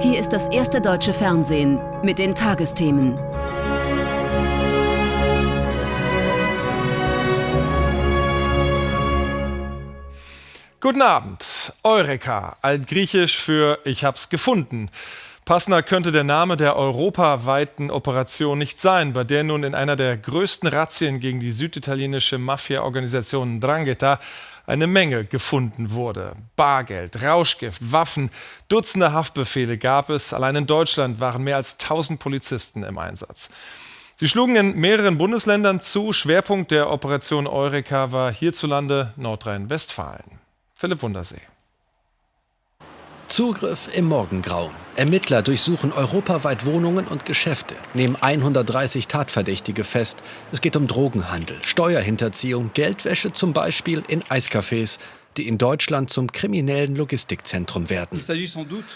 Hier ist das erste deutsche Fernsehen mit den Tagesthemen. Guten Abend. Eureka, altgriechisch für Ich hab's gefunden. Passender könnte der Name der europaweiten Operation nicht sein, bei der nun in einer der größten Razzien gegen die süditalienische Mafia-Organisation Drangheta eine Menge gefunden wurde. Bargeld, Rauschgift, Waffen, Dutzende Haftbefehle gab es. Allein in Deutschland waren mehr als 1000 Polizisten im Einsatz. Sie schlugen in mehreren Bundesländern zu. Schwerpunkt der Operation Eureka war hierzulande Nordrhein-Westfalen. Philipp Wundersee. Zugriff im Morgengrauen. Ermittler durchsuchen europaweit Wohnungen und Geschäfte, nehmen 130 Tatverdächtige fest. Es geht um Drogenhandel, Steuerhinterziehung, Geldwäsche zum Beispiel in Eiscafés, die in Deutschland zum kriminellen Logistikzentrum werden.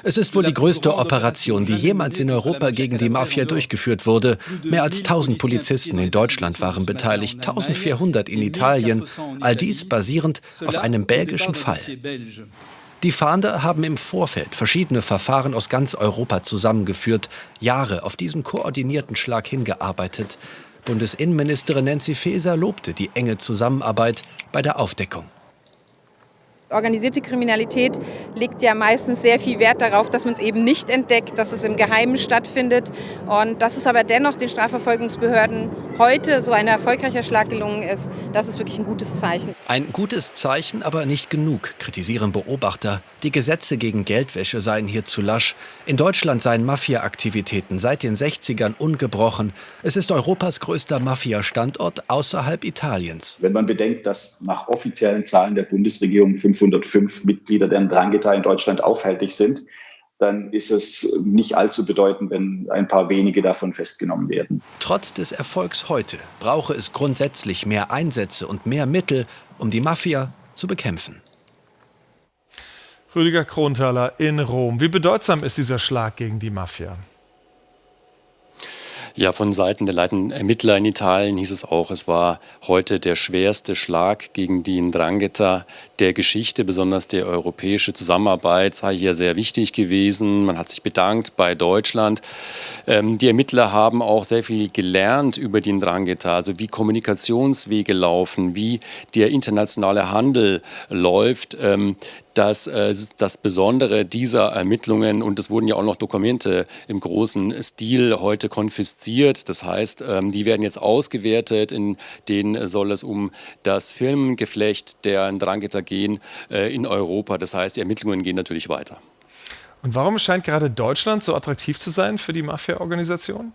Es ist wohl die größte Operation, die jemals in Europa gegen die Mafia durchgeführt wurde. Mehr als 1000 Polizisten in Deutschland waren beteiligt, 1400 in Italien. All dies basierend auf einem belgischen Fall. Die Fahnder haben im Vorfeld verschiedene Verfahren aus ganz Europa zusammengeführt, Jahre auf diesen koordinierten Schlag hingearbeitet. Bundesinnenministerin Nancy Faeser lobte die enge Zusammenarbeit bei der Aufdeckung. Organisierte Kriminalität legt ja meistens sehr viel Wert darauf, dass man es eben nicht entdeckt, dass es im Geheimen stattfindet. Und dass es aber dennoch den Strafverfolgungsbehörden heute so ein erfolgreicher Schlag gelungen ist, das ist wirklich ein gutes Zeichen. Ein gutes Zeichen, aber nicht genug, kritisieren Beobachter. Die Gesetze gegen Geldwäsche seien hier zu lasch. In Deutschland seien Mafia-Aktivitäten seit den 60ern ungebrochen. Es ist Europas größter Mafia-Standort außerhalb Italiens. Wenn man bedenkt, dass nach offiziellen Zahlen der Bundesregierung 505 Mitglieder der Drangheta in Deutschland aufhältig sind, dann ist es nicht allzu bedeutend, wenn ein paar wenige davon festgenommen werden. Trotz des Erfolgs heute brauche es grundsätzlich mehr Einsätze und mehr Mittel, um die Mafia zu bekämpfen. Rüdiger Kronthaler in Rom. Wie bedeutsam ist dieser Schlag gegen die Mafia? Ja, von Seiten der leitenden Ermittler in Italien hieß es auch, es war heute der schwerste Schlag gegen die Ndrangheta der Geschichte. Besonders die europäische Zusammenarbeit sei hier sehr wichtig gewesen. Man hat sich bedankt bei Deutschland. Ähm, die Ermittler haben auch sehr viel gelernt über die Ndrangheta, also wie Kommunikationswege laufen, wie der internationale Handel läuft. Ähm, dass äh, das Besondere dieser Ermittlungen, und es wurden ja auch noch Dokumente im großen Stil heute konfisziert, das heißt, ähm, die werden jetzt ausgewertet, in denen soll es um das Firmengeflecht der Ndrangheta gehen äh, in Europa. Das heißt, die Ermittlungen gehen natürlich weiter. Und warum scheint gerade Deutschland so attraktiv zu sein für die Mafia-Organisation?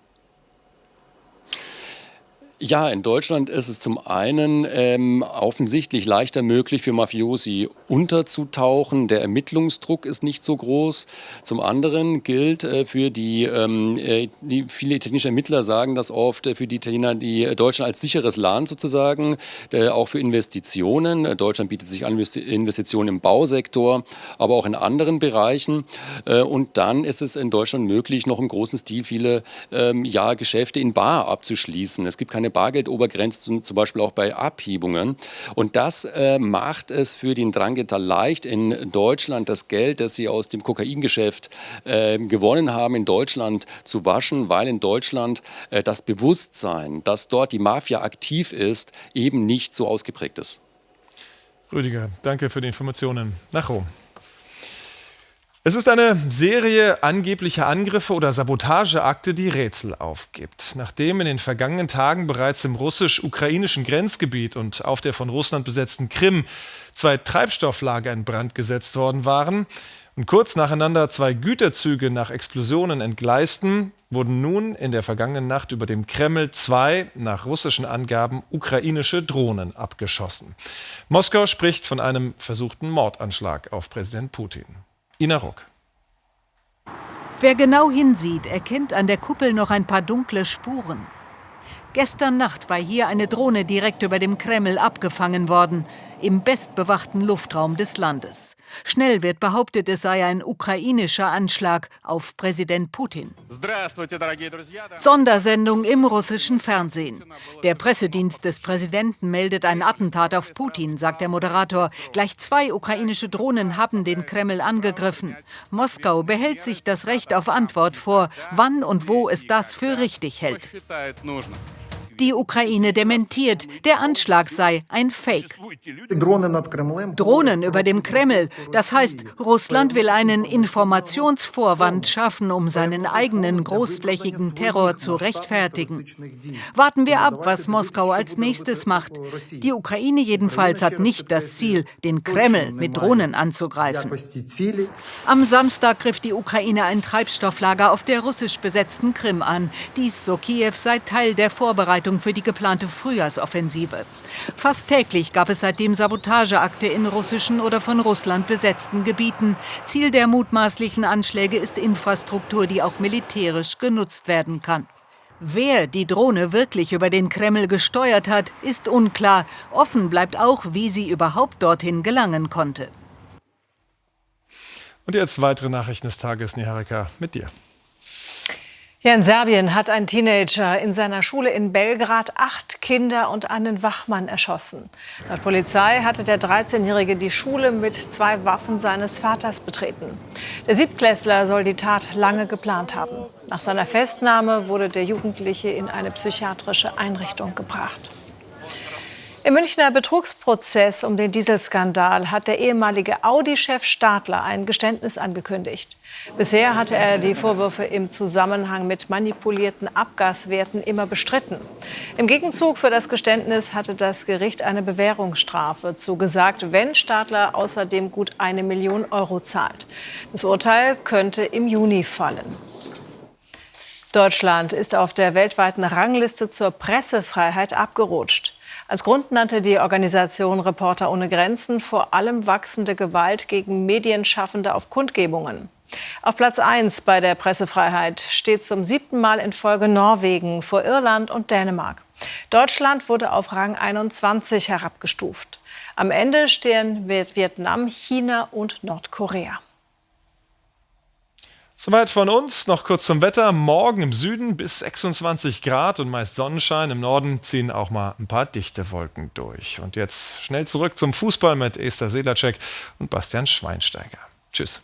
Ja, in Deutschland ist es zum einen ähm, offensichtlich leichter möglich für Mafiosi unterzutauchen. Der Ermittlungsdruck ist nicht so groß. Zum anderen gilt äh, für die, ähm, äh, die, viele italienische Ermittler sagen das oft, äh, für die Italiener die Deutschland als sicheres Land sozusagen, äh, auch für Investitionen. Deutschland bietet sich an Investitionen im Bausektor, aber auch in anderen Bereichen. Äh, und dann ist es in Deutschland möglich, noch im großen Stil viele ähm, ja, Geschäfte in Bar abzuschließen. Es gibt keine eine Bargeldobergrenze, zum Beispiel auch bei Abhebungen. Und das äh, macht es für den Drangheta leicht, in Deutschland das Geld, das sie aus dem Kokaingeschäft äh, gewonnen haben, in Deutschland zu waschen, weil in Deutschland äh, das Bewusstsein, dass dort die Mafia aktiv ist, eben nicht so ausgeprägt ist. Rüdiger, danke für die Informationen. Nach Rom. Es ist eine Serie angeblicher Angriffe oder Sabotageakte, die Rätsel aufgibt. Nachdem in den vergangenen Tagen bereits im russisch-ukrainischen Grenzgebiet und auf der von Russland besetzten Krim zwei Treibstofflager in Brand gesetzt worden waren und kurz nacheinander zwei Güterzüge nach Explosionen entgleisten, wurden nun in der vergangenen Nacht über dem Kreml zwei, nach russischen Angaben, ukrainische Drohnen abgeschossen. Moskau spricht von einem versuchten Mordanschlag auf Präsident Putin. Ina Rock. Wer genau hinsieht, erkennt an der Kuppel noch ein paar dunkle Spuren. Gestern Nacht war hier eine Drohne direkt über dem Kreml abgefangen worden, im bestbewachten Luftraum des Landes. Schnell wird behauptet, es sei ein ukrainischer Anschlag auf Präsident Putin. Sondersendung im russischen Fernsehen. Der Pressedienst des Präsidenten meldet ein Attentat auf Putin, sagt der Moderator. Gleich zwei ukrainische Drohnen haben den Kreml angegriffen. Moskau behält sich das Recht auf Antwort vor, wann und wo es das für richtig hält. Die Ukraine dementiert, der Anschlag sei ein Fake. Drohnen über dem Kreml. Das heißt, Russland will einen Informationsvorwand schaffen, um seinen eigenen großflächigen Terror zu rechtfertigen. Warten wir ab, was Moskau als nächstes macht. Die Ukraine jedenfalls hat nicht das Ziel, den Kreml mit Drohnen anzugreifen. Am Samstag griff die Ukraine ein Treibstofflager auf der russisch besetzten Krim an. Dies, so Kiew, sei Teil der Vorbereitung Vorbereitung für die geplante Frühjahrsoffensive. Fast täglich gab es seitdem Sabotageakte in russischen oder von Russland besetzten Gebieten. Ziel der mutmaßlichen Anschläge ist Infrastruktur, die auch militärisch genutzt werden kann. Wer die Drohne wirklich über den Kreml gesteuert hat, ist unklar. Offen bleibt auch, wie sie überhaupt dorthin gelangen konnte. Und jetzt weitere Nachrichten des Tages, Niharika, mit dir. Ja, in Serbien hat ein Teenager in seiner Schule in Belgrad acht Kinder und einen Wachmann erschossen. Laut Polizei hatte der 13-Jährige die Schule mit zwei Waffen seines Vaters betreten. Der Siebtklässler soll die Tat lange geplant haben. Nach seiner Festnahme wurde der Jugendliche in eine psychiatrische Einrichtung gebracht. Im Münchner Betrugsprozess um den Dieselskandal hat der ehemalige Audi-Chef Stadler ein Geständnis angekündigt. Bisher hatte er die Vorwürfe im Zusammenhang mit manipulierten Abgaswerten immer bestritten. Im Gegenzug für das Geständnis hatte das Gericht eine Bewährungsstrafe zugesagt, wenn Stadler außerdem gut eine Million Euro zahlt. Das Urteil könnte im Juni fallen. Deutschland ist auf der weltweiten Rangliste zur Pressefreiheit abgerutscht. Als Grund nannte die Organisation Reporter ohne Grenzen vor allem wachsende Gewalt gegen Medienschaffende auf Kundgebungen. Auf Platz 1 bei der Pressefreiheit steht zum siebten Mal in Folge Norwegen vor Irland und Dänemark. Deutschland wurde auf Rang 21 herabgestuft. Am Ende stehen Vietnam, China und Nordkorea. Soweit von uns. Noch kurz zum Wetter. Morgen im Süden bis 26 Grad und meist Sonnenschein. Im Norden ziehen auch mal ein paar dichte Wolken durch. Und jetzt schnell zurück zum Fußball mit Esther Sedlacek und Bastian Schweinsteiger. Tschüss.